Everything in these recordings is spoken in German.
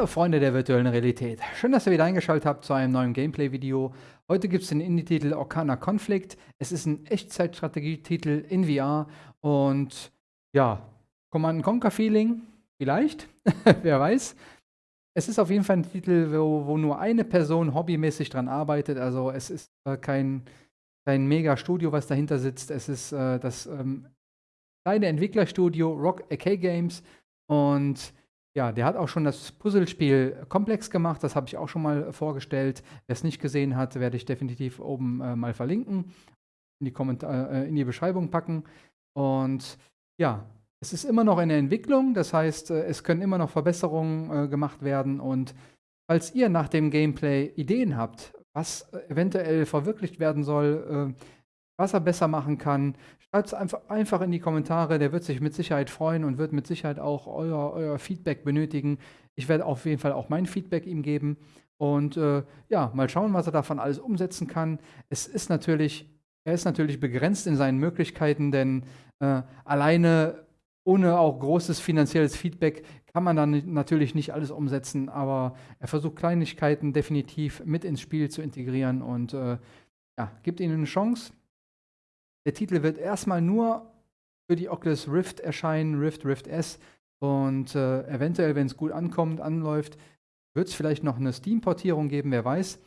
Hallo Freunde der virtuellen Realität. Schön, dass ihr wieder eingeschaltet habt zu einem neuen Gameplay-Video. Heute gibt es den Indie-Titel Orkana Conflict. Es ist ein Echtzeitstrategietitel in VR und ja, Command Conquer Feeling, vielleicht, wer weiß. Es ist auf jeden Fall ein Titel, wo, wo, nur eine Person hobbymäßig dran arbeitet. Also es ist äh, kein, kein Mega-Studio, was dahinter sitzt. Es ist äh, das ähm, kleine Entwicklerstudio Rock AK Games und ja, der hat auch schon das Puzzlespiel komplex gemacht. Das habe ich auch schon mal vorgestellt. Wer es nicht gesehen hat, werde ich definitiv oben äh, mal verlinken, in die, Kommentar äh, in die Beschreibung packen. Und ja, es ist immer noch in der Entwicklung. Das heißt, äh, es können immer noch Verbesserungen äh, gemacht werden. Und falls ihr nach dem Gameplay Ideen habt, was äh, eventuell verwirklicht werden soll, äh, was er besser machen kann, schreibt es einfach, einfach in die Kommentare. Der wird sich mit Sicherheit freuen und wird mit Sicherheit auch euer, euer Feedback benötigen. Ich werde auf jeden Fall auch mein Feedback ihm geben. Und äh, ja, mal schauen, was er davon alles umsetzen kann. Es ist natürlich, er ist natürlich begrenzt in seinen Möglichkeiten, denn äh, alleine ohne auch großes finanzielles Feedback kann man dann natürlich nicht alles umsetzen, aber er versucht Kleinigkeiten definitiv mit ins Spiel zu integrieren und äh, ja, gibt ihnen eine Chance. Der Titel wird erstmal nur für die Oculus Rift erscheinen, Rift, Rift S. Und äh, eventuell, wenn es gut ankommt, anläuft, wird es vielleicht noch eine Steam-Portierung geben, wer weiß.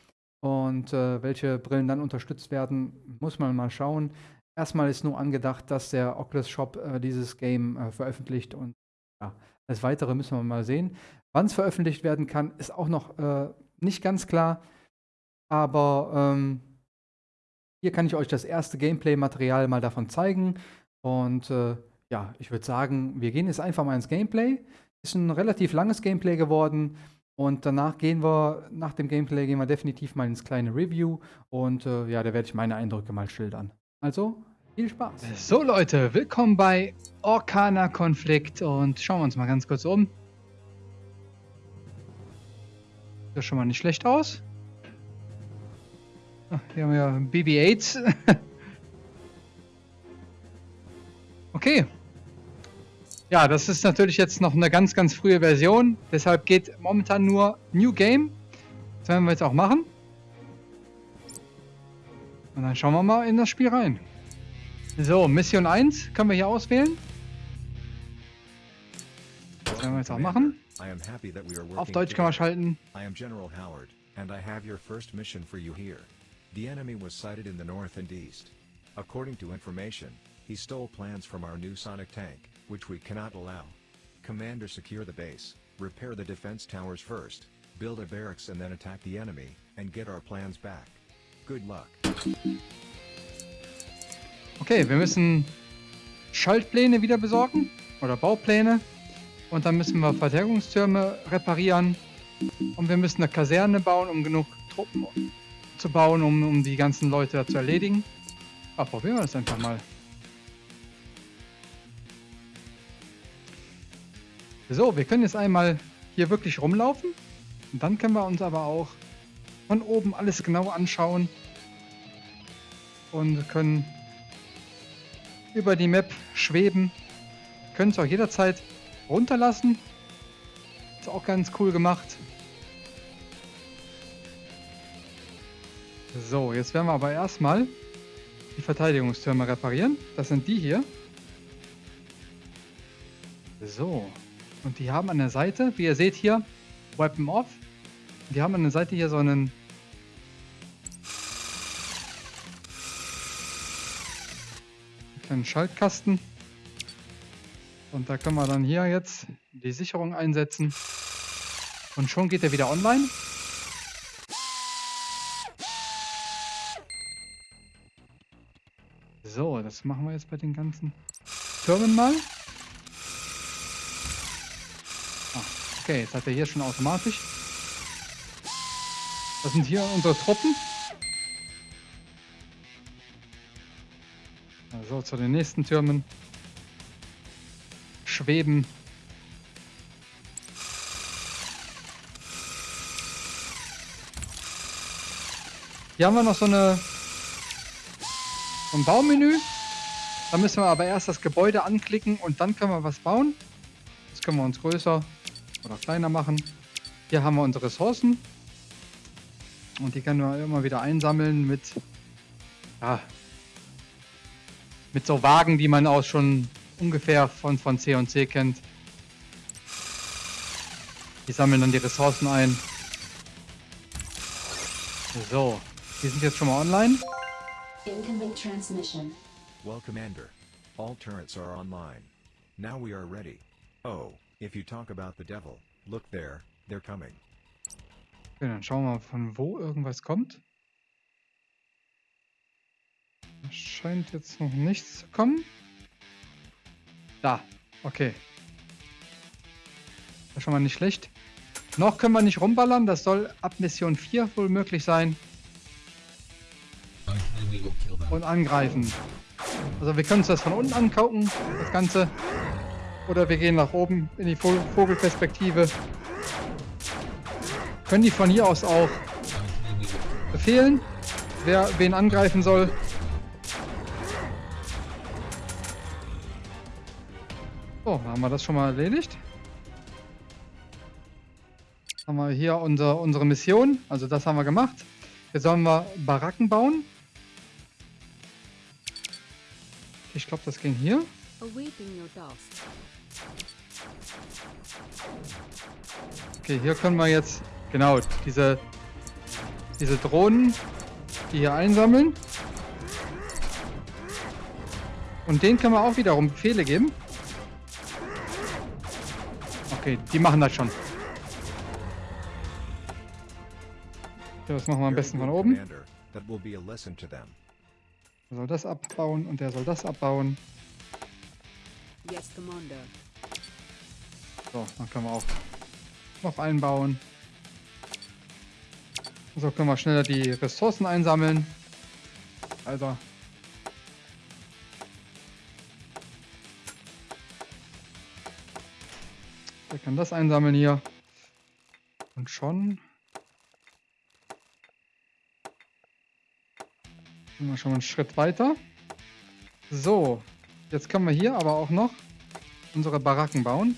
Und äh, welche Brillen dann unterstützt werden, muss man mal schauen. Erstmal ist nur angedacht, dass der Oculus Shop äh, dieses Game äh, veröffentlicht und ja, das Weitere müssen wir mal sehen. Wann es veröffentlicht werden kann, ist auch noch äh, nicht ganz klar. Aber ähm, hier kann ich euch das erste Gameplay-Material mal davon zeigen. Und äh, ja, ich würde sagen, wir gehen jetzt einfach mal ins Gameplay. Ist ein relativ langes Gameplay geworden. Und danach gehen wir, nach dem Gameplay gehen wir definitiv mal ins kleine Review. Und äh, ja, da werde ich meine Eindrücke mal schildern. Also, viel Spaß. So Leute, willkommen bei Orkana Konflikt. Und schauen wir uns mal ganz kurz um. Sieht schon mal nicht schlecht aus. Hier haben wir ja BB-8. okay. Ja, das ist natürlich jetzt noch eine ganz, ganz frühe Version. Deshalb geht momentan nur New Game. Das werden wir jetzt auch machen. Und dann schauen wir mal in das Spiel rein. So, Mission 1 können wir hier auswählen. Das werden wir jetzt auch machen. Auf Deutsch können wir schalten. I am General Howard, and I have your first mission for you here. The enemy was sighted in the north and east. According to information, he stole plans from our new sonic tank, which we cannot allow. Commander secure the base, repair the defense towers first, build a barracks and then attack the enemy, and get our plans back. Good luck. Okay, wir müssen Schaltpläne wieder besorgen, oder Baupläne. Und dann müssen wir Verteidigungstürme reparieren. Und wir müssen eine Kaserne bauen, um genug Truppen zu bauen, um, um die ganzen Leute zu erledigen. Aber probieren wir das einfach mal. So, wir können jetzt einmal hier wirklich rumlaufen. Und dann können wir uns aber auch von oben alles genau anschauen. Und können über die Map schweben. Können es auch jederzeit runterlassen. Ist auch ganz cool gemacht. So, jetzt werden wir aber erstmal die Verteidigungstürme reparieren. Das sind die hier. So. Und die haben an der Seite, wie ihr seht hier, Weapon Off. Die haben an der Seite hier so einen kleinen Schaltkasten. Und da können wir dann hier jetzt die Sicherung einsetzen. Und schon geht er wieder online. Das machen wir jetzt bei den ganzen Türmen mal. Ah, okay, jetzt hat er hier schon automatisch. Das sind hier unsere Truppen. Also zu den nächsten Türmen. Schweben. Hier haben wir noch so eine ein Baumenü. Da müssen wir aber erst das Gebäude anklicken und dann können wir was bauen. Das können wir uns größer oder kleiner machen. Hier haben wir unsere Ressourcen. Und die können wir immer wieder einsammeln mit, ja, mit so Wagen, die man auch schon ungefähr von, von C und C kennt. Die sammeln dann die Ressourcen ein. So, die sind jetzt schon mal online. Incoming transmission. Well, Commander. All turrets are online. Now we are ready. Oh, if you talk about the devil, look there, they're coming. Okay, dann schauen wir mal, von wo irgendwas kommt. Da scheint jetzt noch nichts zu kommen. Da, okay. Das ist schon mal nicht schlecht. Noch können wir nicht rumballern, das soll ab Mission 4 wohl möglich sein. Und angreifen. Also wir können uns das von unten angucken, das Ganze. Oder wir gehen nach oben in die Vogel- Vogelperspektive. Können die von hier aus auch befehlen, wer wen angreifen soll. So, haben wir das schon mal erledigt. Haben wir hier unser, unsere Mission, also das haben wir gemacht. Jetzt sollen wir Baracken bauen. Ich glaube, das ging hier. Okay, hier können wir jetzt, genau, diese, diese Drohnen, die hier einsammeln. Und denen können wir auch wiederum Befehle geben. Okay, die machen das schon. Okay, das machen wir am besten von oben. That will be a lesson to them. Der soll das abbauen und der soll das abbauen. Yes, Commander. So, dann können wir auch noch einbauen. So können wir schneller die Ressourcen einsammeln. Alter. Wir können das einsammeln hier. Und schon. Sind wir schon mal einen Schritt weiter. So. Jetzt können wir hier aber auch noch unsere Baracken bauen.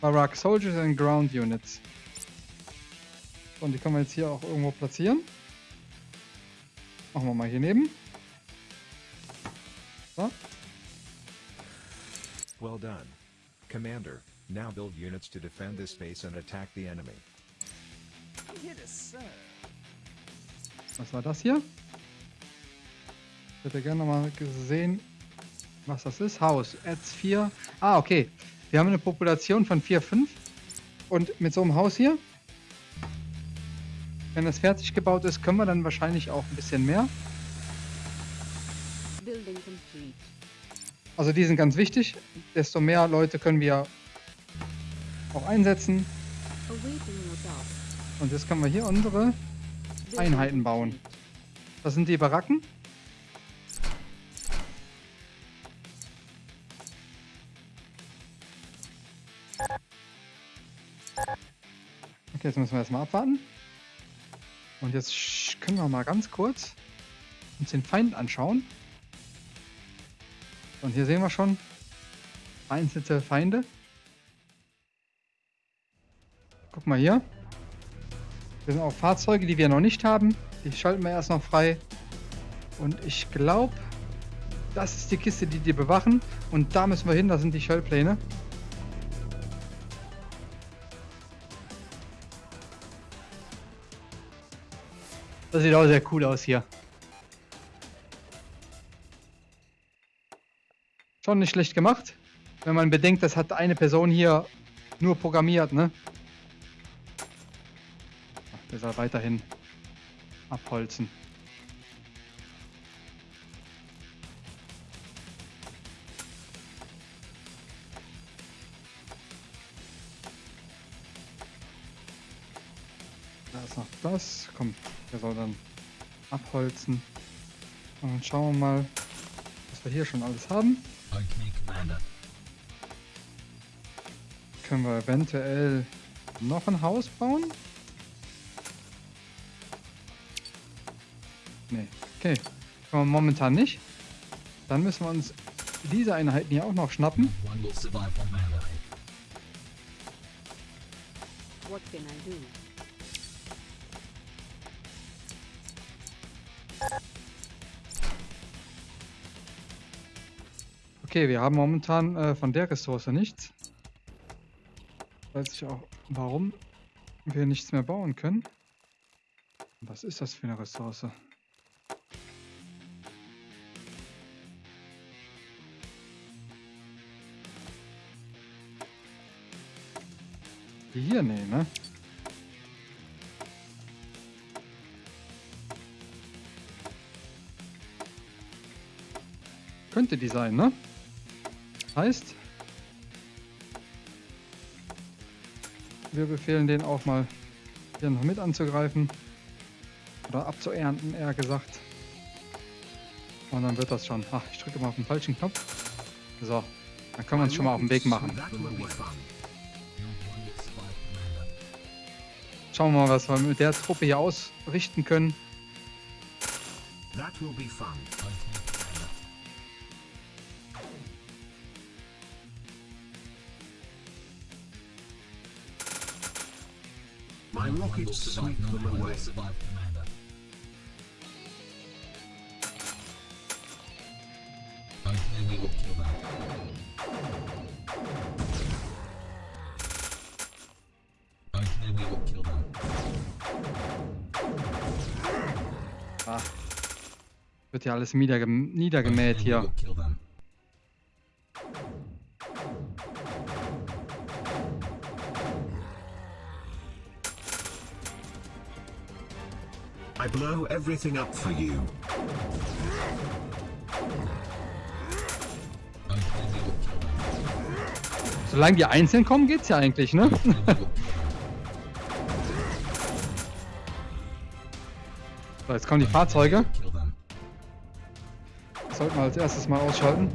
Barack Soldiers and Ground Units. So, und die können wir jetzt hier auch irgendwo platzieren. Machen wir mal hier neben. So. Well done. Commander, now build units to defend this base and attack the enemy. Was war das hier? Ich hätte gerne mal gesehen, was das ist. Haus. Adds 4. Ah, okay. Wir haben eine Population von 4, 5. Und mit so einem Haus hier, wenn das fertig gebaut ist, können wir dann wahrscheinlich auch ein bisschen mehr. Also die sind ganz wichtig. Desto mehr Leute können wir auch einsetzen. Und jetzt können wir hier unsere Einheiten bauen. Das sind die Baracken. Okay, jetzt müssen wir erstmal abwarten. Und jetzt können wir mal ganz kurz uns den Feind anschauen. Und hier sehen wir schon vereinzelte Feinde. Guck mal hier. Wir sind auch Fahrzeuge, die wir noch nicht haben. Die schalten wir erst noch frei. Und ich glaube, das ist die Kiste, die die bewachen. Und da müssen wir hin, da sind die Shellpläne. Das sieht auch sehr cool aus hier. Schon nicht schlecht gemacht. Wenn man bedenkt, das hat eine Person hier nur programmiert, ne? Der soll weiterhin abholzen. Da ist noch das. Komm, der soll dann abholzen. Und dann schauen wir mal, was wir hier schon alles haben. Können wir eventuell noch ein Haus bauen? Nee, okay. Können wir momentan nicht. Dann müssen wir uns diese Einheiten hier auch noch schnappen. Okay, wir haben momentan äh, von der Ressource nichts. Weiß ich auch, warum wir nichts mehr bauen können. Was ist das für eine Ressource? Die hier, nee, ne? Könnte die sein, ne? Heißt, wir befehlen den auch mal hier noch mit anzugreifen. Oder abzuernten, eher gesagt. Und dann wird das schon. Ach, ich drücke mal auf den falschen Knopf. So, dann können wir uns schon mal auf den Weg machen. Schauen wir mal, was wir mit der Truppe hier ausrichten können. My survive, sweep them away. Ja alles niedergem niedergemäht hier. I blow everything up for you. Solange die einzeln kommen, geht's ja eigentlich, ne? So, jetzt kommen die Fahrzeuge. Sollten wir als erstes mal ausschalten.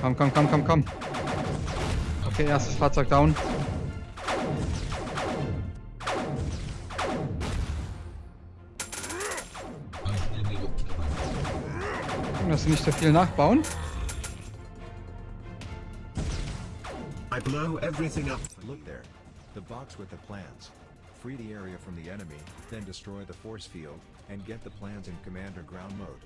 Komm, komm, komm, komm, komm. Okay, erstes Fahrzeug down. Gucken, dass sie nicht so viel nachbauen. I blow everything up. Look there. The box with the plans. Free the area from the enemy, then destroy the force field, and get the plans in commander ground mode.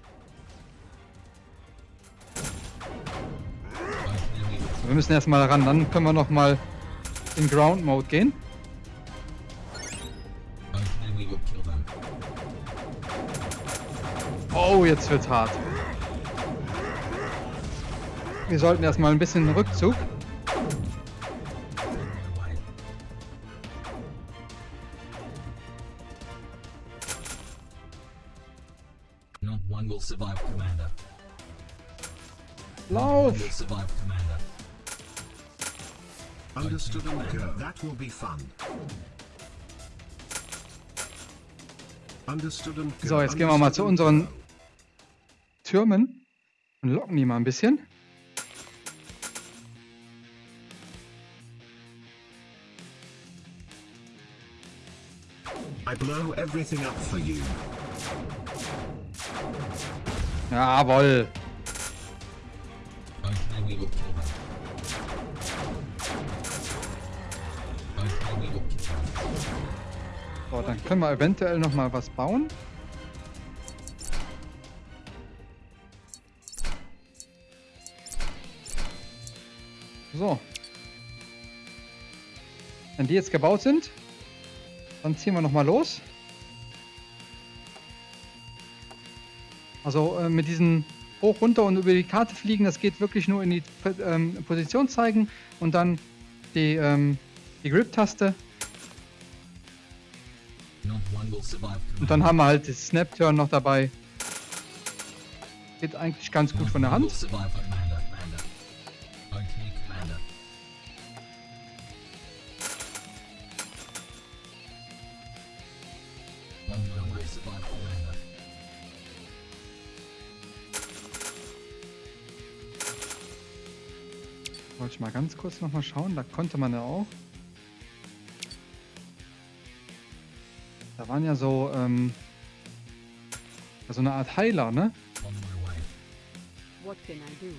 Wir müssen erstmal ran, dann können wir noch mal in Ground Mode gehen. Oh, jetzt wird's hart. Wir sollten erstmal ein bisschen Rückzug. That will be fun. So, jetzt gehen wir mal zu unseren Türmen und locken die mal ein bisschen. I blow everything up for you. Jawoll. So, dann können wir eventuell noch mal was bauen. So. Wenn die jetzt gebaut sind, dann ziehen wir noch mal los. Also äh, mit diesen hoch, runter und über die Karte fliegen, das geht wirklich nur in die ähm, Position zeigen und dann die, ähm, die Grip-Taste Und dann haben wir halt das Snap-Turn noch dabei. Geht eigentlich ganz gut von der Hand. Wollte ich mal ganz kurz noch mal schauen. Da konnte man ja auch. Da waren ja so, ähm, so eine Art Heiler, ne? What can I do?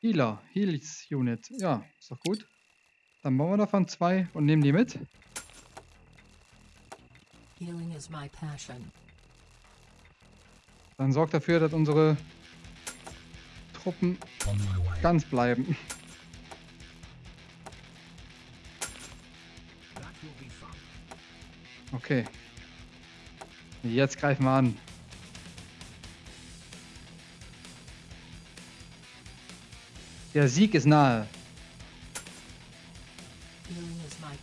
Healer, Heals Unit. Ja, ist doch gut. Dann bauen wir davon zwei und nehmen die mit. Healing is my passion. Dann sorgt dafür, dass unsere Truppen ganz bleiben. Okay. Jetzt greifen wir an. Der Sieg ist nahe. Mal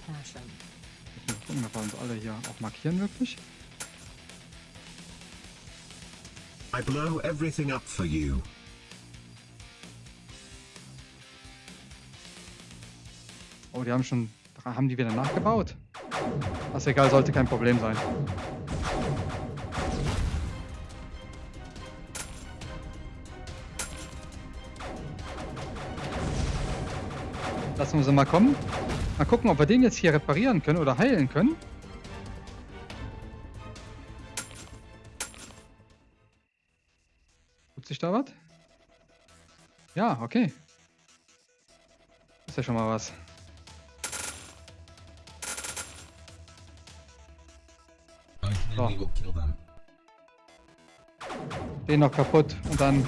gucken, ob wir uns alle hier auch markieren wirklich. I blow everything up for you. Oh, die haben schon. Haben die wieder nachgebaut? Das ist egal, sollte kein Problem sein. Lassen wir sie mal kommen. Mal gucken, ob wir den jetzt hier reparieren können oder heilen können. Tut sich da was? Ja, okay. Ist ja schon mal was. Them. Den noch kaputt und dann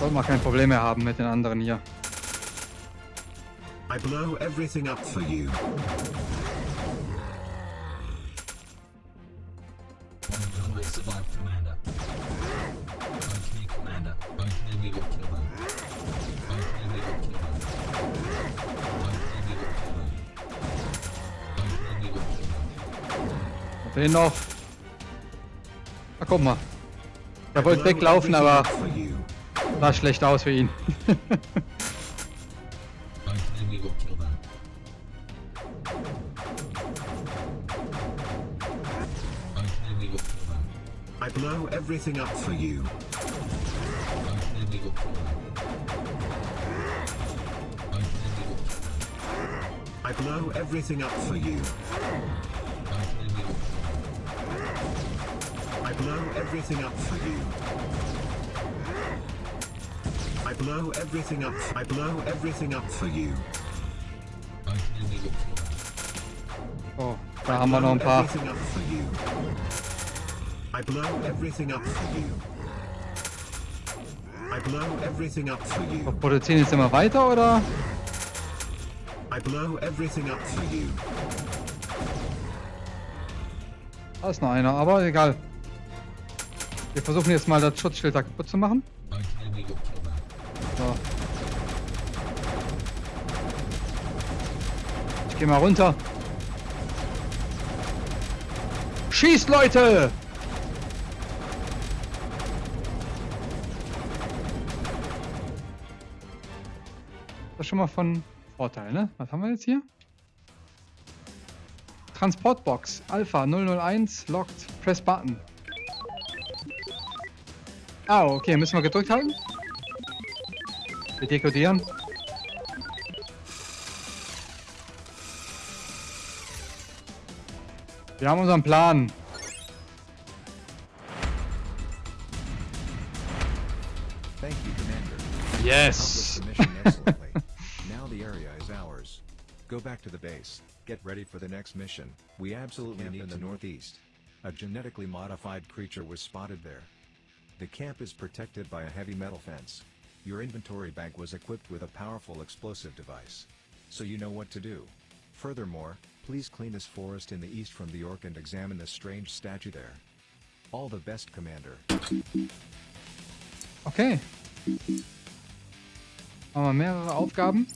sollten wir kein Problem mehr haben mit den anderen hier. I blow everything up for you. Den noch. Na guck mal. Er wollte weglaufen, aber sah schlecht aus für ihn. I blow everything up for you. I blow everything up for you. Everything up for you. I blow everything up. I blow everything up for you. Okay, we will kill them. Oh, da haben wir noch ein paar. Everything up for you. I blow everything up for you. I blow everything up for Wir you. produzieren jetzt immer weiter oder? I blow everything up for you. Da ist noch einer, aber egal. Wir versuchen jetzt mal das Schutzschild da kaputt zu machen. So. Ich geh mal runter. Schießt, Leute! Das ist schon mal von Vorteil, ne? Was haben wir jetzt hier? Transportbox Alpha 001 locked. Press Button. Ah, okay, müssen wir gedrückt halten? Wir dekodieren. Wir haben unseren Plan. Thank you, Commander. Yes. Accomplished the mission excellently. now the area is ours. Go back to the base. Get ready for the next mission. We absolutely need in the northeast. A genetically modified creature was spotted there. The camp is protected by a heavy metal fence. Your inventory bag was equipped with a powerful explosive device. So you know what to do. Furthermore, please clean this forest in the east from the orc and examine the strange statue there. All the best, Commander. Okay. Haben wir mehrere Aufgaben.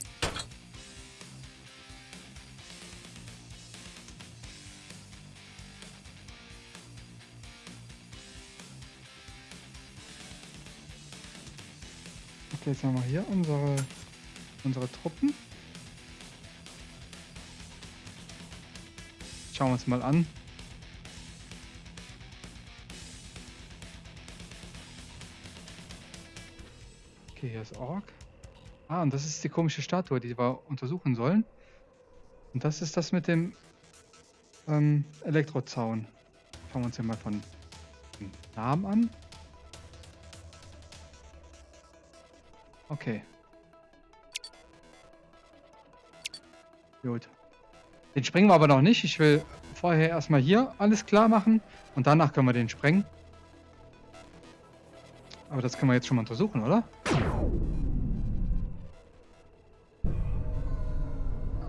Jetzt haben wir hier unsere, unsere Truppen. Schauen wir uns mal an. Okay, hier ist Ork. Ah, und das ist die komische Statue, die wir untersuchen sollen. Und das ist das mit dem ähm, Elektrozaun. Schauen wir uns hier mal von Namen an. Okay. Gut. Den sprengen wir aber noch nicht. Ich will vorher erstmal hier alles klar machen und danach können wir den sprengen. Aber das können wir jetzt schon mal untersuchen, oder?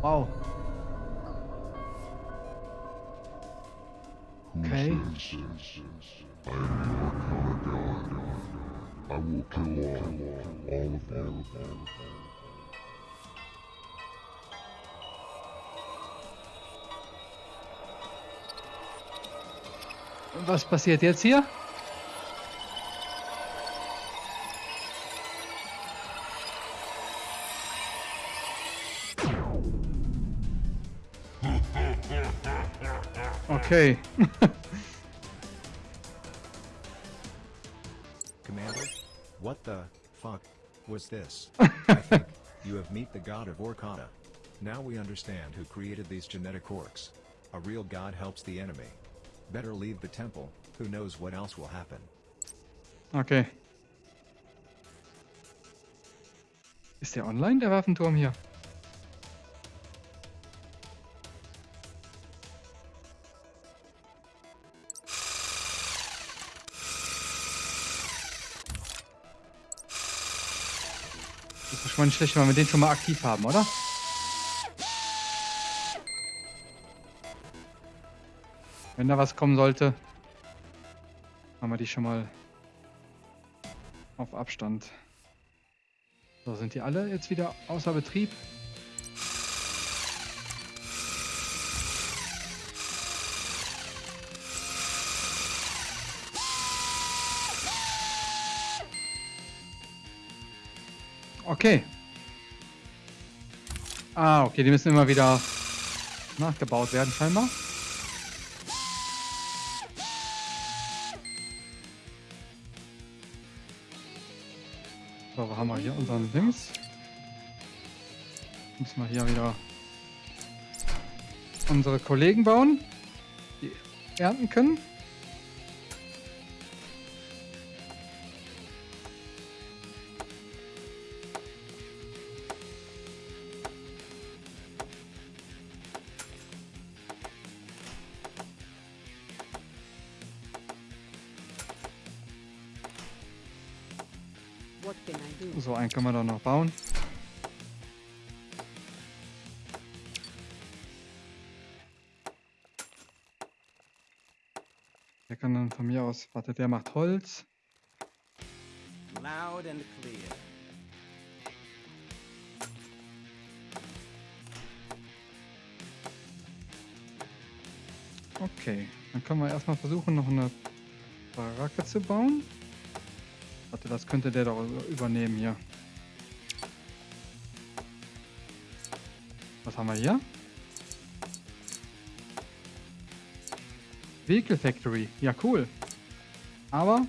Wow. Okay. Was passiert jetzt hier? Okay. this? I think you have met the god of Orkata. Now we understand who created these genetic orcs. A real god helps the enemy. Better leave the temple, who knows what else will happen. Okay. Ist der online, der Waffenturm hier? Mal nicht schlecht, wenn wir den schon mal aktiv haben, oder? Wenn da was kommen sollte, haben wir die schon mal auf Abstand. So, sind die alle jetzt wieder außer Betrieb? Okay. Ah, okay, die müssen immer wieder nachgebaut werden, scheinbar. So, wo haben wir hier unseren Dings? Müssen wir hier wieder unsere Kollegen bauen, die ernten können. Können wir doch noch bauen. Der kann dann von mir aus, warte, der macht Holz. Loud and clear. Okay, dann können wir erstmal versuchen, noch eine Baracke zu bauen. Warte, das könnte der doch übernehmen hier. Was haben wir hier? Vehicle Factory. Ja, cool. Aber...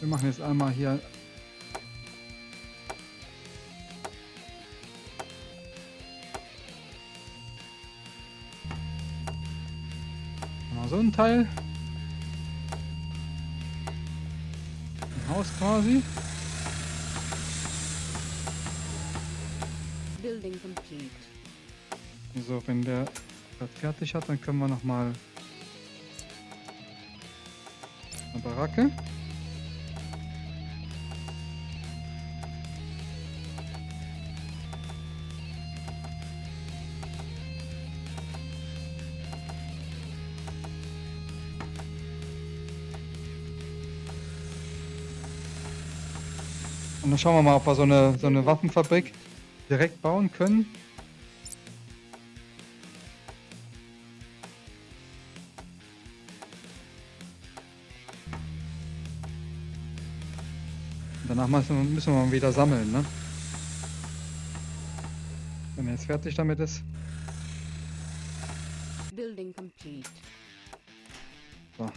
Wir machen jetzt einmal hier... So ein Teil. Ein Haus quasi. Building complete. So, wenn der das fertig hat, dann können wir noch mal eine Baracke. Und dann schauen wir mal, ob wir so eine, so eine Waffenfabrik direkt bauen können. Danach müssen wir, mal wieder sammeln, ne? Wenn er jetzt fertig damit ist. Building complete. So.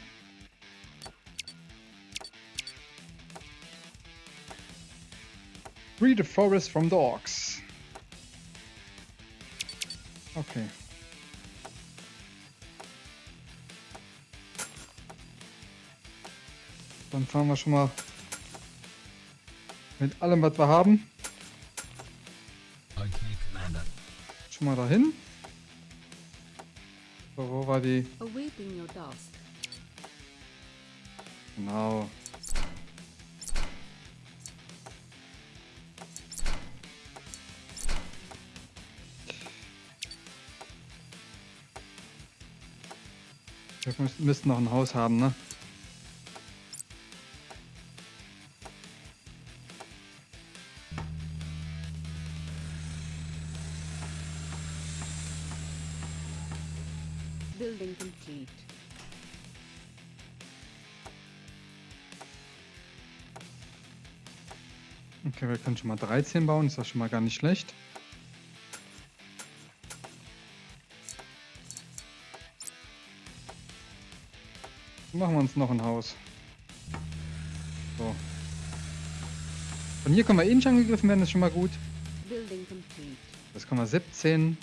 Free the forest from the orcs. Fahren wir schon mal mit allem, was wir haben, Okay, Commander. schon mal dahin. So, wo war die? Genau. Wir müssen- müssten noch ein Haus haben, ne? Wir können schon mal 13 bauen, ist das schon mal gar nicht schlecht. Machen wir uns noch ein Haus. So. Von hier können wir eh nicht angegriffen werden, ist schon mal gut. Das können wir 17.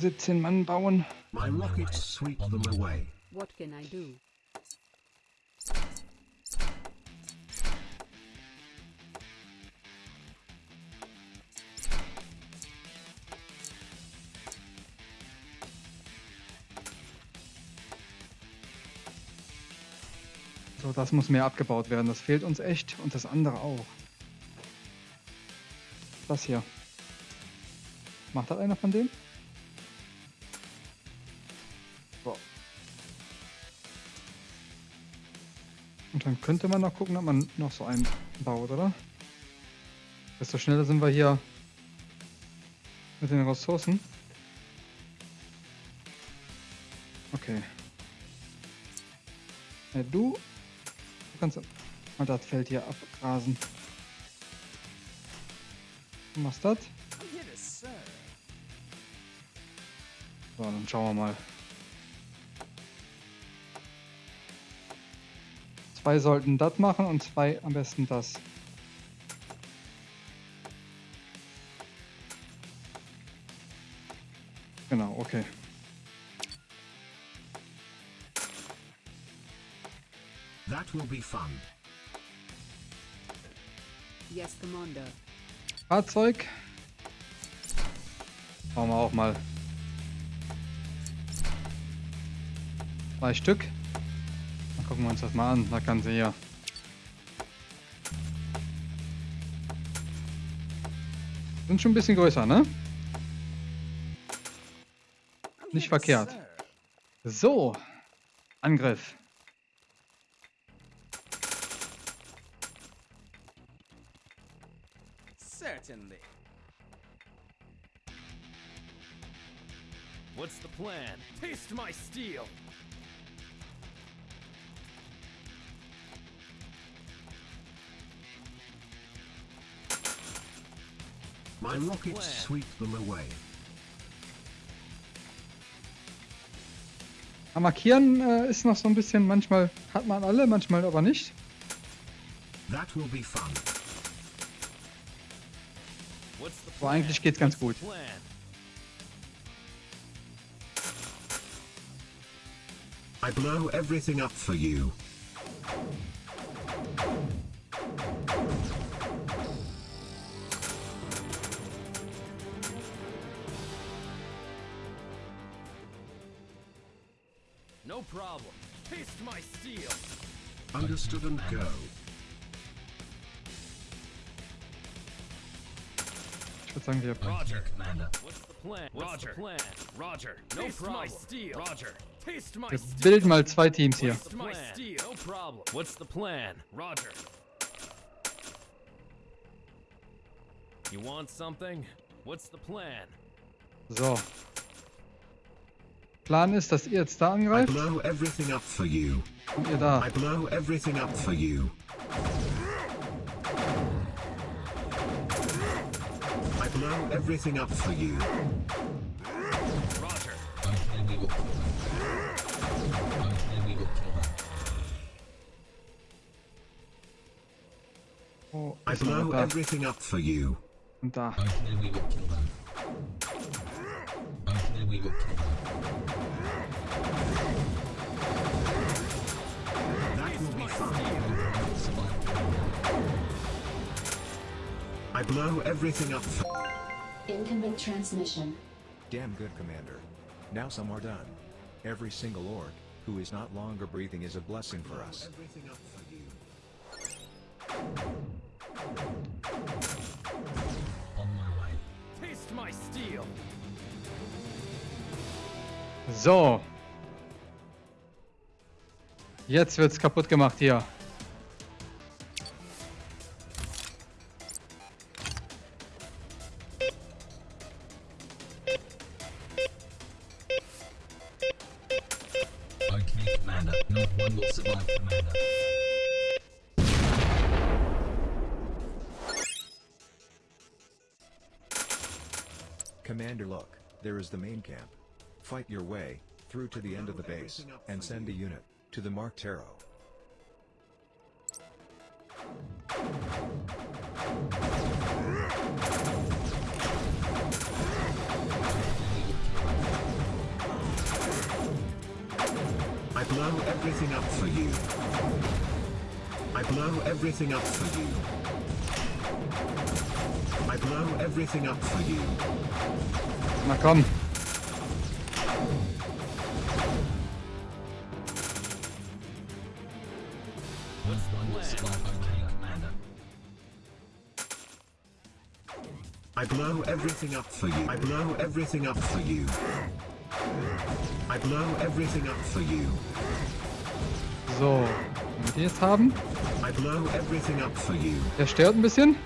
Siebzehn Mann bauen. My rockets sweep them away. What can I do? So, das muss mehr abgebaut werden. Das fehlt uns echt und das andere auch. Das hier. Macht das einer von denen? Dann könnte man noch gucken, ob man noch so einen baut, oder? Desto schneller sind wir hier mit den Ressourcen. Okay. Ja, du Du kannst mal das Feld hier abgrasen. Du machst das? So, dann schauen wir mal. Zwei sollten das machen und zwei am besten das. Genau, okay. That will be fun. Yes, Commander. Fahrzeug. Bauen wir auch mal. Zwei Stück. Gucken wir uns das mal an. Da kann sie hier. Sind schon ein bisschen größer, ne? Nicht verkehrt. So. Angriff. Certainly. What's the plan? Taste my steel! My rockets sweep them away. Markieren äh, ist noch so ein bisschen, manchmal hat man alle, manchmal aber nicht. That will be fun. Aber eigentlich geht's ganz gut. I blow everything up for you. No problem. Taste my steel! Understood and go. Ich würde sagen, wir Roger. Commander. What's the plan? What's the plan? Roger. No Taste my steel. Roger. Taste my wir steel. bilden mal zwei Teams hier. What's the plan? Steel. No problem. What's the plan? Roger. You want something? What's the plan? So. Plan ist, dass ihr jetzt da I angreift blow everything up for you. und ihr da. I blow everything up for you. I blow everything up for you. Roger. Okay, we will kill them. Okay, we will kill them. Oh, I ist noch blow da. everything up for you. Und da. we. That will be. I blow everything up. Incoming transmission. Damn good, Commander. Now some are done. Every single orc, who is not longer breathing is a blessing for us. On my way. Taste my steel! So. Jetzt wird's kaputt gemacht hier. Commander look, there is the main camp. Fight your way, through to the end of the base, and send a unit, to the Mark Taro. I blow everything up for you. I blow everything up for you. I blow everything up for you. Na komm. I blow everything up for you. I blow everything up for you. I blow everything up for you. So. Wenn wir die jetzt haben. I blow everything up for you. Der stört ein bisschen.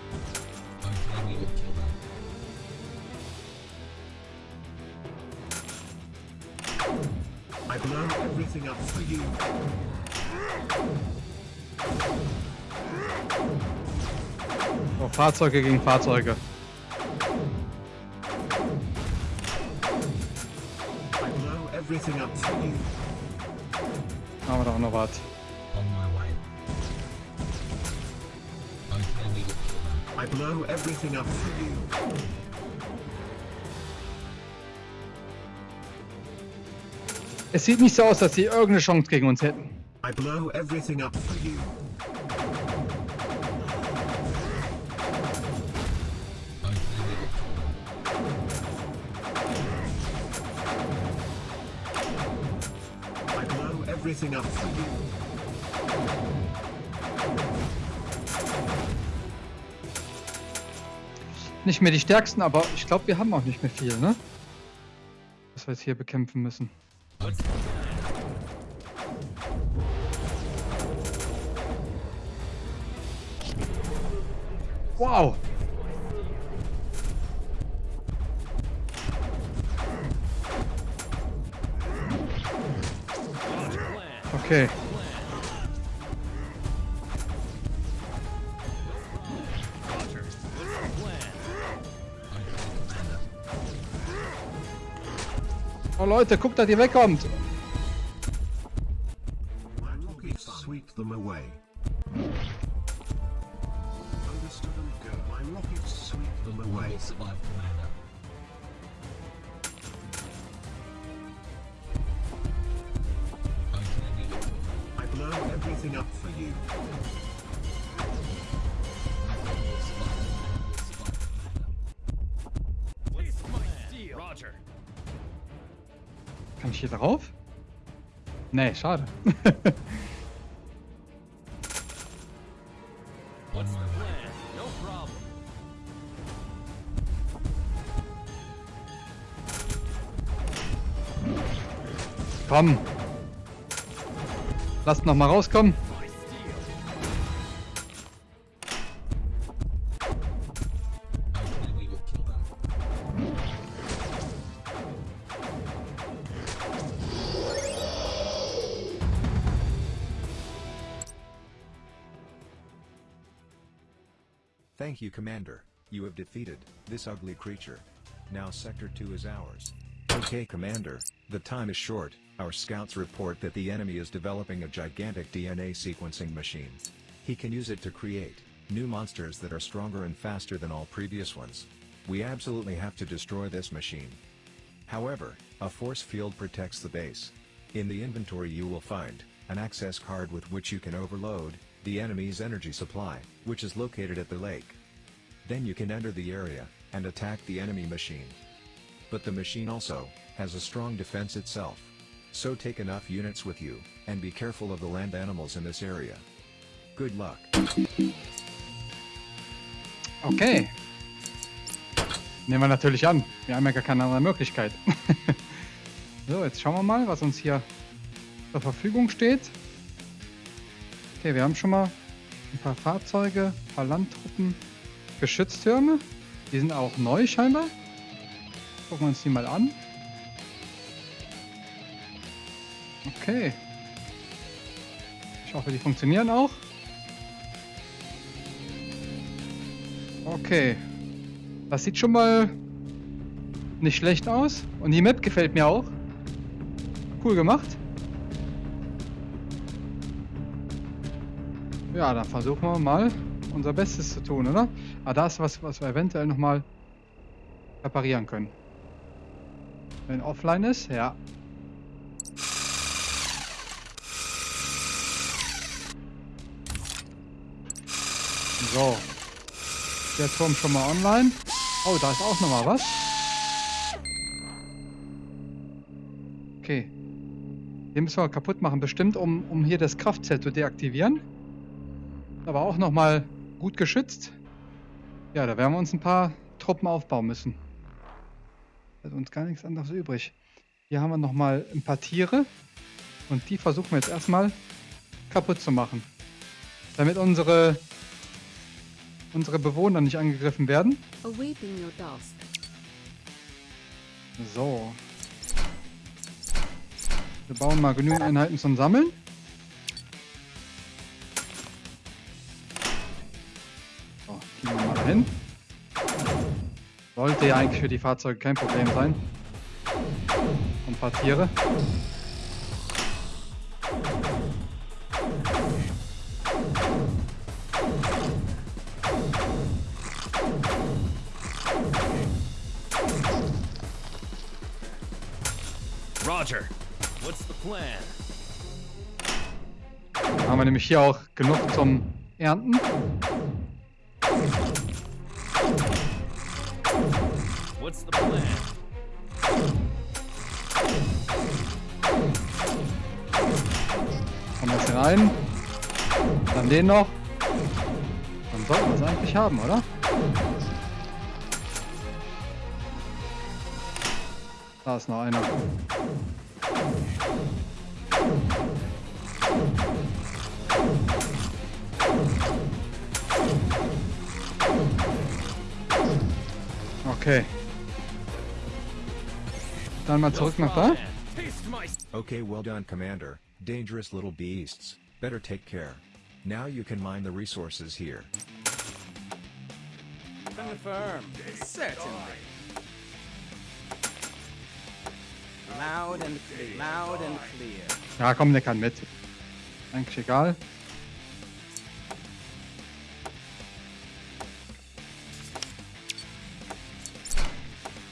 I blow everything up for you. Oh, Fahrzeuge gegen Fahrzeuge. Them. I blow everything up for you. Es sieht nicht so aus, dass sie irgendeine Chance gegen uns hätten. I blow everything up for you. For you. Nicht mehr die stärksten, aber ich glaube, wir haben auch nicht mehr viel, ne? Was wir jetzt hier bekämpfen müssen. Wow! Okay. Oh Leute, guckt, dass ihr wegkommt! Nee, schade. Komm! Lasst noch mal rauskommen. You, Commander. You have defeated this ugly creature. Now Sector 2 is ours. Okay, Commander, the time is short. Our scouts report that the enemy is developing a gigantic DNA sequencing machine. He can use it to create new monsters that are stronger and faster than all previous ones. We absolutely have to destroy this machine. However, a force field protects the base. In the inventory you will find an access card with which you can overload the enemy's energy supply, which is located at the lake. Then you can enter the area, and attack the enemy machine. But the machine also, has a strong defense itself. So take enough units with you, and be careful of the land animals in this area. Good luck. Okay. Nehmen wir natürlich an. Wir haben ja gar keine andere Möglichkeit. so, jetzt schauen wir mal, was uns hier zur Verfügung steht. Okay, wir haben schon mal ein paar Fahrzeuge, ein paar Landtruppen, Geschütztürme. Die sind auch neu scheinbar. Gucken wir uns die mal an. Okay. Ich hoffe, die funktionieren auch. Okay. Das sieht schon mal nicht schlecht aus. Und die Map gefällt mir auch. Cool gemacht. Ja, dann versuchen wir mal unser Bestes zu tun, oder? Ah, da ist was, was wir eventuell nochmal reparieren können. Wenn offline ist, ja. So. Der Turm schon mal online. Oh, da ist auch noch mal was. Okay. Den müssen wir kaputt machen, bestimmt, um, um hier das Kraftzelt zu deaktivieren. Aber auch noch mal gut geschützt. Ja, da werden wir uns ein paar Truppen aufbauen müssen. Ist uns gar nichts anderes übrig. Hier haben wir noch mal ein paar Tiere. Und die versuchen wir jetzt erstmal kaputt zu machen. Damit unsere unsere Bewohner nicht angegriffen werden. So. Wir bauen mal genügend Einheiten zum Sammeln. Die wir mal hin. Sollte ja eigentlich für die Fahrzeuge kein Problem sein. Ein paar Tiere. Roger. What's the plan? Haben wir nämlich hier auch genug zum Ernten. What's the plan? Kommen wir jetzt rein. Dann den noch. Dann sollten wir es eigentlich haben, oder? Da ist noch einer. Okay. Dann mal zurück nach da. Okay, well done, Commander. Dangerous little beasts. Better take care. Now you can mine the resources here. Confirmed. Certainly. Loud and clear. Loud and clear. Ja, komm, der kann mit. Eigentlich egal.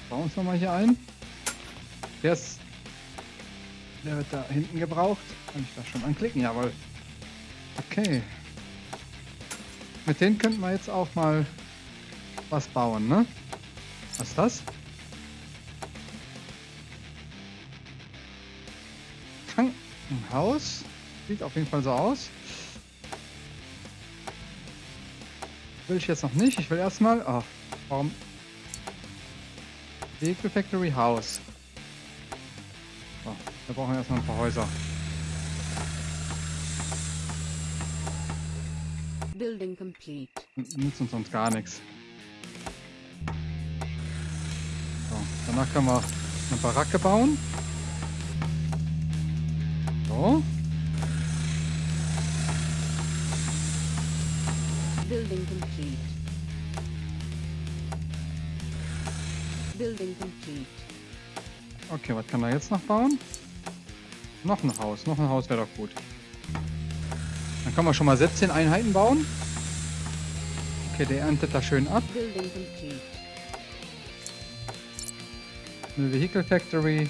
Bauen uns nochmal hier ein. Der ist. Der wird da hinten gebraucht. Kann ich das schon anklicken? Jawohl. Okay. Mit denen könnten wir jetzt auch mal was bauen, ne? Was ist das? Krankenhaus. Sieht auf jeden Fall so aus. Will ich jetzt noch nicht. Ich will erstmal. Ach, warum? Vehicle Factory House. Wir brauchen erstmal ein paar Häuser. Building complete. Nützt uns sonst gar nichts. So, danach können wir eine Baracke bauen. So. Building complete. Building complete. Okay, was kann er jetzt noch bauen? Noch ein Haus. Noch ein Haus wäre doch gut. Dann können wir schon mal 17 Einheiten bauen. Okay, der erntet da schön ab. Eine Vehicle Factory.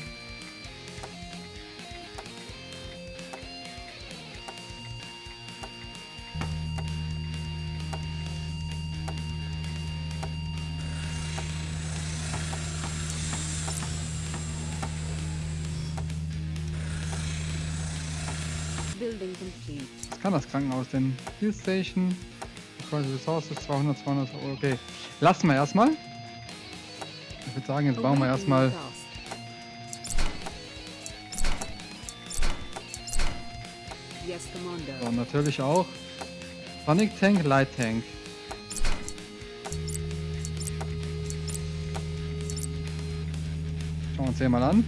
Complete. Was kann das Krankenhaus denn? Field Station. Quasi Resources 200, 200, okay. Lassen wir erstmal. Ich würde sagen, jetzt bauen wir erstmal so, natürlich auch Sonic Tank, Light Tank. Schauen wir uns den mal an.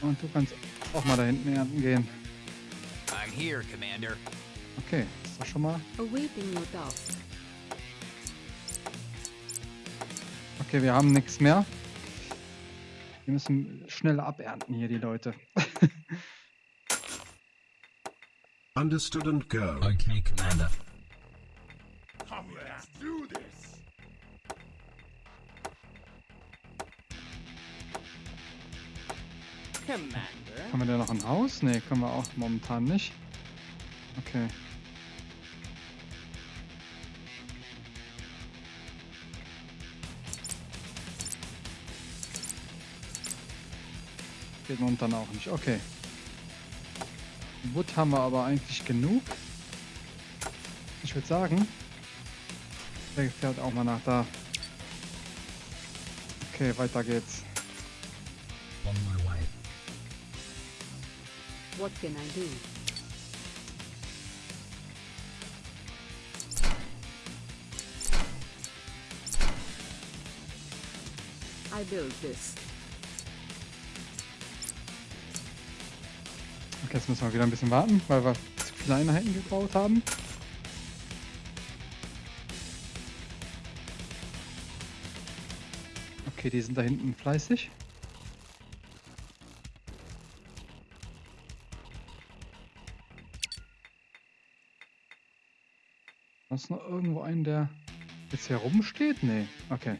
Und du kannst auch mal da hinten ernten gehen. I'm here, Commander. Okay, ist das schon mal. Okay, wir haben nichts mehr. Wir müssen schnell abernten hier, die Leute. Understood and go. Okay, Commander. Commander. Haben wir da noch ein Haus? Ne, können wir auch momentan nicht. Okay. Geht momentan auch nicht. Okay. Wood haben wir aber eigentlich genug. Ich würde sagen, der fährt auch mal nach da. Okay, weiter geht's. What can I do? I built this. Okay, jetzt müssen wir wieder ein bisschen warten, weil wir zu viele Einheiten gebaut haben. Okay, die sind da hinten fleißig. Ist noch irgendwo einen, der jetzt hier rumsteht? Nee, okay.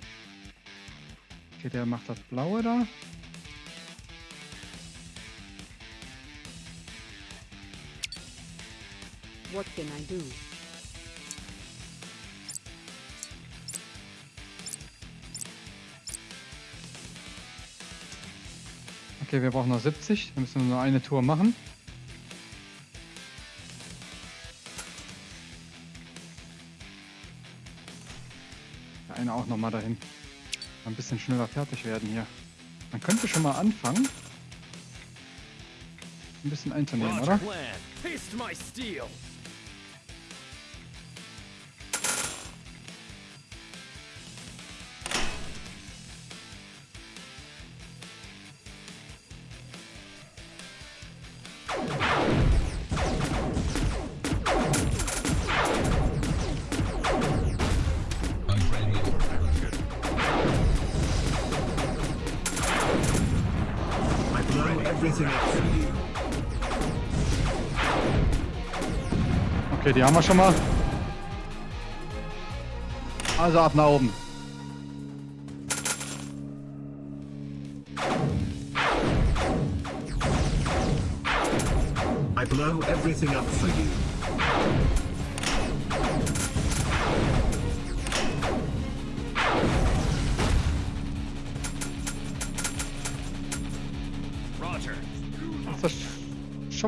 Okay, der macht das Blaue da. What can I do? Okay, wir brauchen noch 70. Dann müssen wir nur eine Tour machen. Nochmal dahin. Ein bisschen schneller fertig werden hier. Man könnte schon mal anfangen. Ein bisschen einzunehmen, oder? You. Okay, die haben wir schon mal. Also ab nach oben. I blow everything up for you.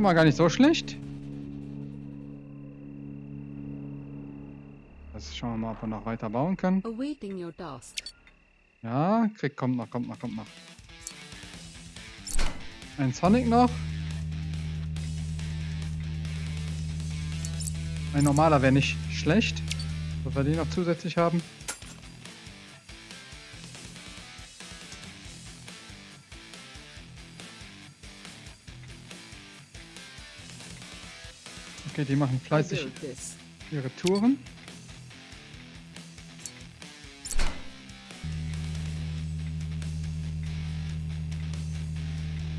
Schon mal gar nicht so schlecht. Jetzt schauen wir mal, ob wir noch weiter bauen können. Ja, krieg, kommt noch, kommt noch, kommt noch. Ein Sonic noch. Ein normaler wäre nicht schlecht. Dass wir den noch zusätzlich haben. Okay, die machen fleißig this. ihre Touren.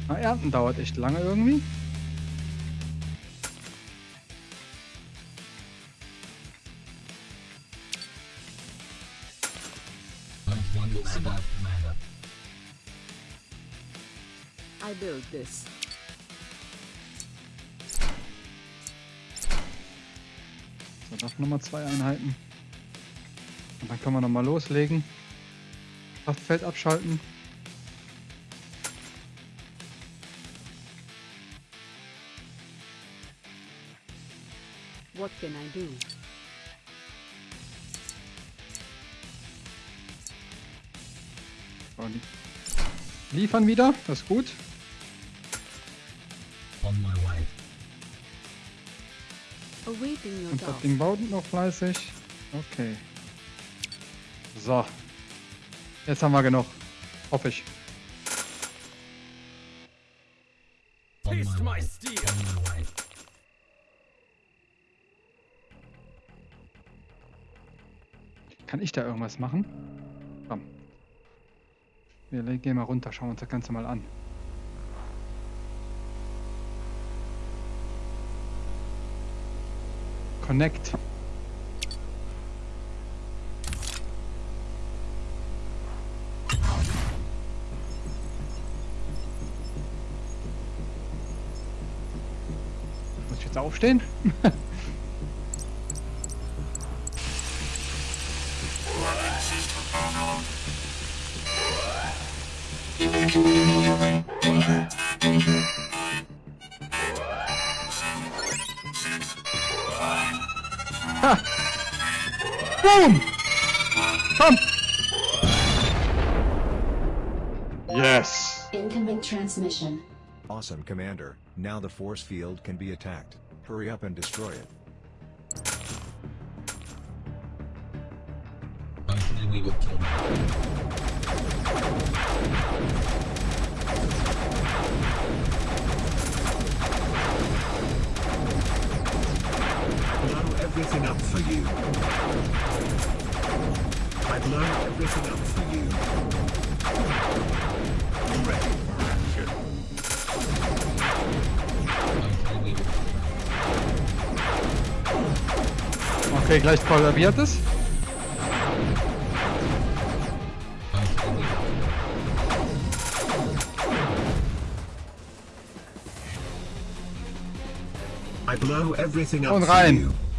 Na, Ernten dauert echt lange irgendwie. I built this. Noch nochmal zwei Einheiten. Und dann können wir nochmal loslegen. Kraftfeld abschalten. What can I do? Und liefern wieder, das ist gut. Und das. Ding baut noch fleißig. Okay. So. Jetzt haben wir genug. Hoffe ich. Kann ich da irgendwas machen? Komm. Wir gehen mal runter, schauen uns das Ganze mal an. Connect. Muss ich jetzt aufstehen? Commander. Now the force field can be attacked. Hurry up and destroy it. We will kill them. Okay, gleich kollabiert es. Hopefully we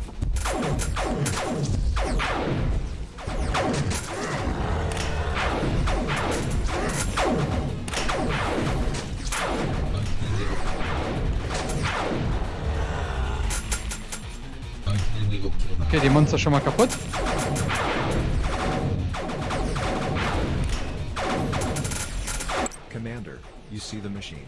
kill them. Okay, die schon mal kaputt. Commander, you see the machine.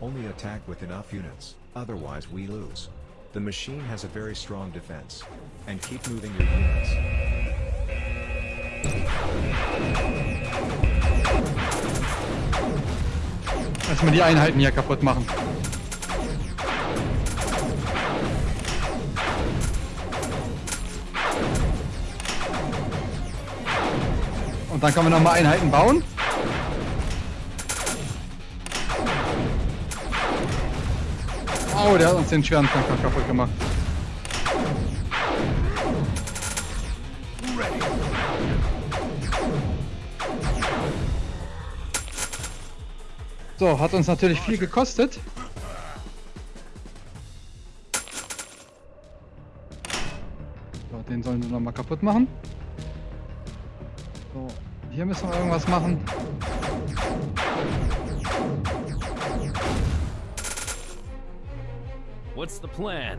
Only attack with enough units, otherwise we lose. The machine has a very strong defense. And keep moving your units. Erstmal die Einheiten hier kaputt machen. Dann können wir nochmal Einheiten bauen. Oh, der hat uns den schweren Tanker kaputt gemacht. So, hat uns natürlich viel gekostet. So, den sollen wir nochmal kaputt machen. So, hier müssen wir irgendwas machen. What's the plan?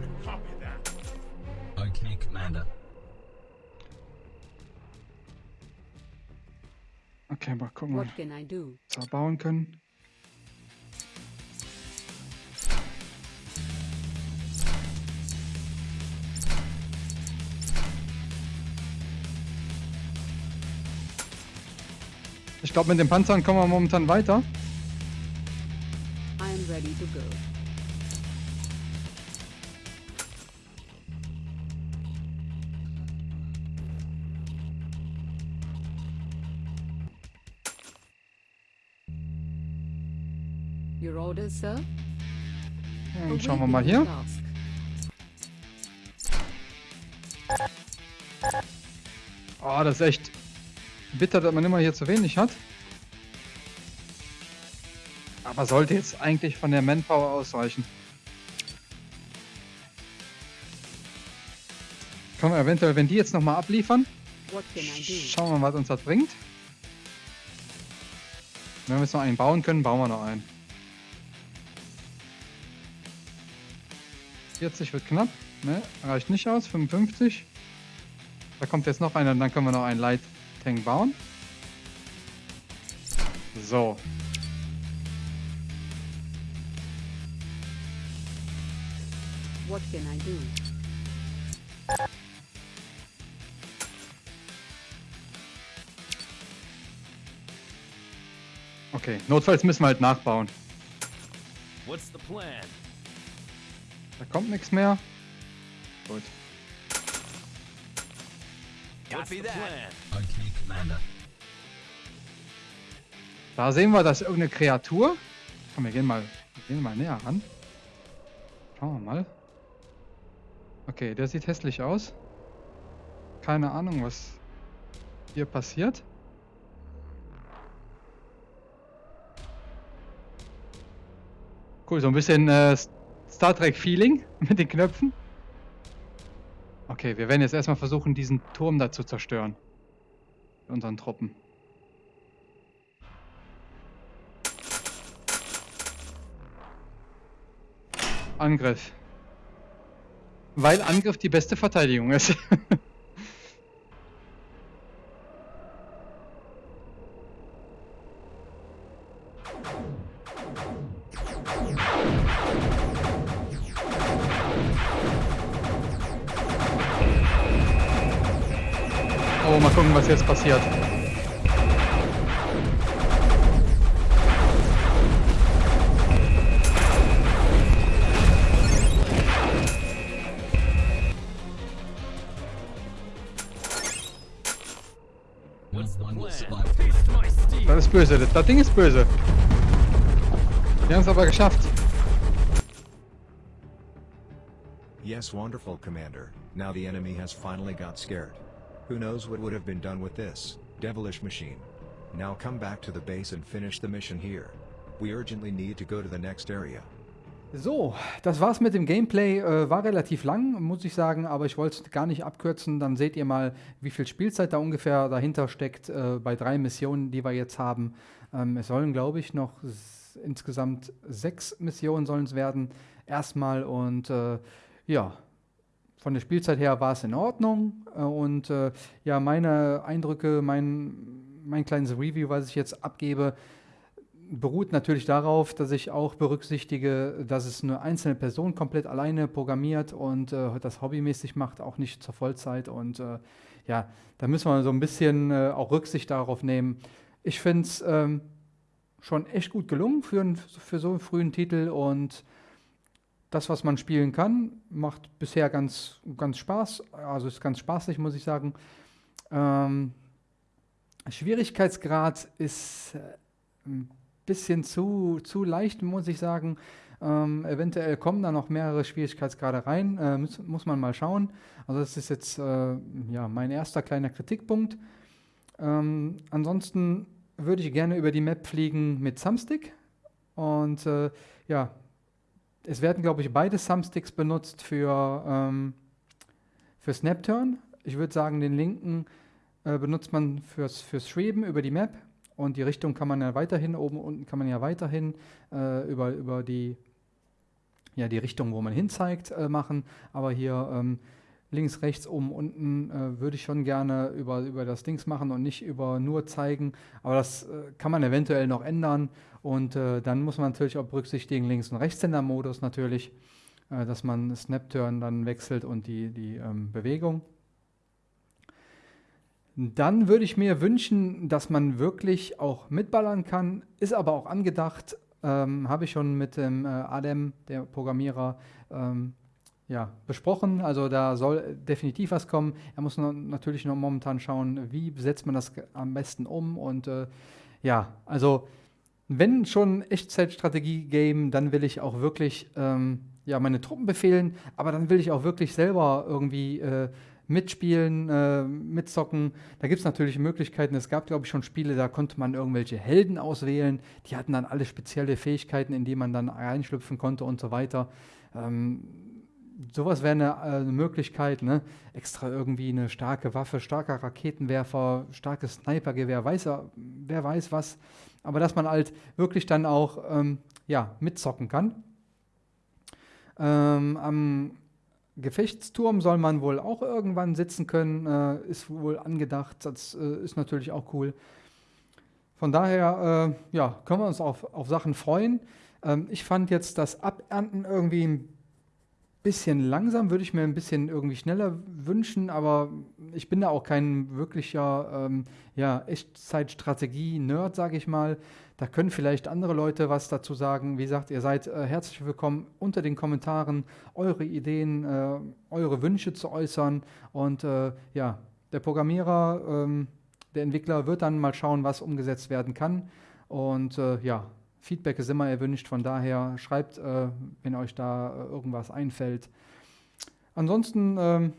Okay, Commander. Okay, mal gucken, What was can I do? wir bauen können. Ich glaube, mit den Panzern kommen wir momentan weiter. I am ready to go. Your orders, sir? Dann schauen wir mal hier. Oh, das ist echt bitter, dass man immer hier zu wenig hat. Aber sollte jetzt eigentlich von der Manpower ausreichen. Können wir eventuell, wenn die jetzt nochmal abliefern, schauen wir mal, was uns das bringt. Wenn wir jetzt noch einen bauen können, bauen wir noch einen. 40 wird knapp. Ne, reicht nicht aus. 55. Da kommt jetzt noch einer und dann können wir noch einen Light Tank bauen. So. What can I do? Okay, notfalls müssen wir halt nachbauen. What's the plan? Da kommt nichts mehr. Gut. The plan? Okay, Commander. Da sehen wir, dass irgendeine Kreatur. Komm, wir gehen mal, wir gehen mal näher ran. Schauen wir mal. Okay, der sieht hässlich aus. Keine Ahnung, was hier passiert. Cool, so ein bisschen äh, Star Trek Feeling mit den Knöpfen. Okay, wir werden jetzt erstmal versuchen, diesen Turm da zu zerstören. Unseren Truppen. Angriff. Weil Angriff die beste Verteidigung ist. Das Ding ist böse. Wir haben es aber geschafft. Yes, wonderful, Commander. Now the enemy has finally got scared. Who knows what would have been done with this devilish machine? Now come back to the base and finish the mission here. We urgently need to go to the next area. So, das war's mit dem Gameplay. Äh, war relativ lang, muss ich sagen, aber ich wollte es gar nicht abkürzen. Dann seht ihr mal, wie viel Spielzeit da ungefähr dahinter steckt äh, bei drei Missionen, die wir jetzt haben. Ähm, es sollen, glaube ich, noch insgesamt sechs Missionen sollen es werden. Erstmal und äh, ja, von der Spielzeit her war es in Ordnung. Äh, und äh, ja, meine Eindrücke, mein, mein kleines Review, was ich jetzt abgebe, beruht natürlich darauf, dass ich auch berücksichtige, dass es eine einzelne Person komplett alleine programmiert und äh, das hobbymäßig macht, auch nicht zur Vollzeit. Und äh, ja, da müssen wir so ein bisschen äh, auch Rücksicht darauf nehmen. Ich finde es ähm, schon echt gut gelungen für, für so einen frühen Titel und das, was man spielen kann, macht bisher ganz, ganz Spaß. Also ist ganz spaßig, muss ich sagen. Ähm, Schwierigkeitsgrad ist äh, bisschen zu, zu leicht, muss ich sagen. Ähm, eventuell kommen da noch mehrere Schwierigkeitsgrade rein, äh, muss, muss man mal schauen. Also das ist jetzt äh, ja, mein erster kleiner Kritikpunkt. Ähm, ansonsten würde ich gerne über die Map fliegen mit Thumbstick. Und äh, ja, es werden, glaube ich, beide Thumbsticks benutzt für, ähm, für Snapturn. Ich würde sagen, den linken äh, benutzt man fürs, fürs Schweben über die Map und die Richtung kann man ja weiterhin, oben unten kann man ja weiterhin äh, über, über die, ja, die Richtung, wo man hin zeigt, äh, machen. Aber hier ähm, links, rechts, oben, unten äh, würde ich schon gerne über, über das Dings machen und nicht über nur zeigen. Aber das äh, kann man eventuell noch ändern. Und äh, dann muss man natürlich auch berücksichtigen, Links- und Rechtshänder-Modus natürlich, äh, dass man Snap-Turn dann wechselt und die, die ähm, Bewegung. Dann würde ich mir wünschen, dass man wirklich auch mitballern kann, ist aber auch angedacht, ähm, habe ich schon mit dem äh, Adem, der Programmierer, ähm, ja, besprochen. Also da soll definitiv was kommen. Er muss noch, natürlich noch momentan schauen, wie setzt man das am besten um. Und äh, ja, also wenn schon Echtzeitstrategie-Game, dann will ich auch wirklich ähm, ja, meine Truppen befehlen, aber dann will ich auch wirklich selber irgendwie äh, mitspielen, äh, mitzocken. Da gibt es natürlich Möglichkeiten. Es gab, glaube ich, schon Spiele, da konnte man irgendwelche Helden auswählen. Die hatten dann alle spezielle Fähigkeiten, in die man dann reinschlüpfen konnte und so weiter. Ähm, sowas wäre eine, äh, eine Möglichkeit, ne? Extra irgendwie eine starke Waffe, starker Raketenwerfer, starkes Snipergewehr, weiß er, wer weiß was. Aber dass man halt wirklich dann auch ähm, ja, mitzocken kann. Ähm, am Gefechtsturm soll man wohl auch irgendwann sitzen können, äh, ist wohl angedacht. Das äh, ist natürlich auch cool. Von daher, äh, ja, können wir uns auf, auf Sachen freuen. Ähm, ich fand jetzt das Abernten irgendwie ein bisschen langsam, würde ich mir ein bisschen irgendwie schneller wünschen, aber ich bin da auch kein wirklicher ähm, ja, Echtzeitstrategie-Nerd, sage ich mal. Da können vielleicht andere Leute was dazu sagen. Wie gesagt, ihr seid äh, herzlich willkommen unter den Kommentaren, eure Ideen, äh, eure Wünsche zu äußern. Und äh, ja, der Programmierer, ähm, der Entwickler wird dann mal schauen, was umgesetzt werden kann. Und äh, ja, Feedback ist immer erwünscht, von daher schreibt, äh, wenn euch da äh, irgendwas einfällt. Ansonsten ähm,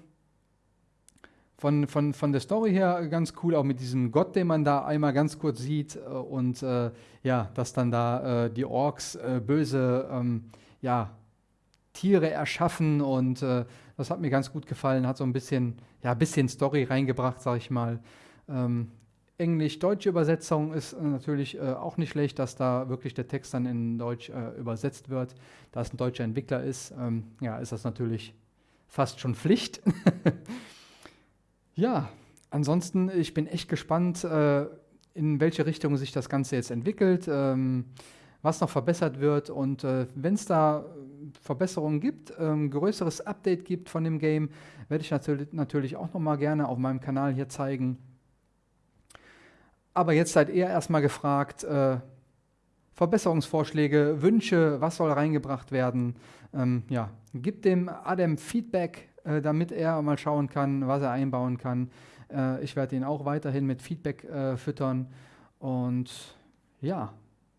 von, von, von der Story her ganz cool, auch mit diesem Gott, den man da einmal ganz kurz sieht äh, und äh, ja, dass dann da äh, die Orks äh, böse ähm, ja, Tiere erschaffen und das hat mir ganz gut gefallen, hat so ein bisschen, ja, bisschen Story reingebracht, sag ich mal. Ähm, Englisch-deutsche Übersetzung ist äh, natürlich äh, auch nicht schlecht, dass da wirklich der Text dann in Deutsch äh, übersetzt wird. Da es ein deutscher Entwickler ist, ähm, ja, ist das natürlich fast schon Pflicht. ja, ansonsten, ich bin echt gespannt, äh, in welche Richtung sich das Ganze jetzt entwickelt, ähm, was noch verbessert wird und äh, wenn es da Verbesserungen gibt, ähm, größeres Update gibt von dem Game, werde ich natürlich, natürlich auch noch mal gerne auf meinem Kanal hier zeigen. Aber jetzt seid ihr erstmal gefragt, äh, Verbesserungsvorschläge, Wünsche, was soll reingebracht werden. Ähm, ja, gebt dem Adam Feedback, äh, damit er mal schauen kann, was er einbauen kann. Äh, ich werde ihn auch weiterhin mit Feedback äh, füttern. Und ja,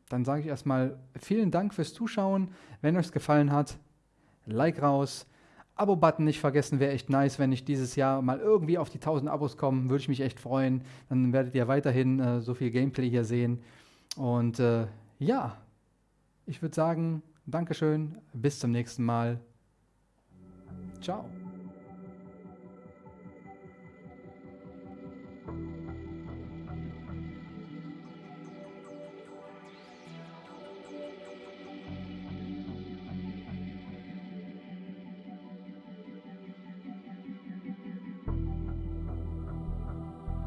dann sage ich erstmal vielen Dank fürs Zuschauen. Wenn euch es gefallen hat, Like raus. Abo-Button nicht vergessen, wäre echt nice, wenn ich dieses Jahr mal irgendwie auf die 1000 Abos komme, würde ich mich echt freuen. Dann werdet ihr weiterhin äh, so viel Gameplay hier sehen. Und äh, ja, ich würde sagen, Dankeschön, bis zum nächsten Mal. Ciao.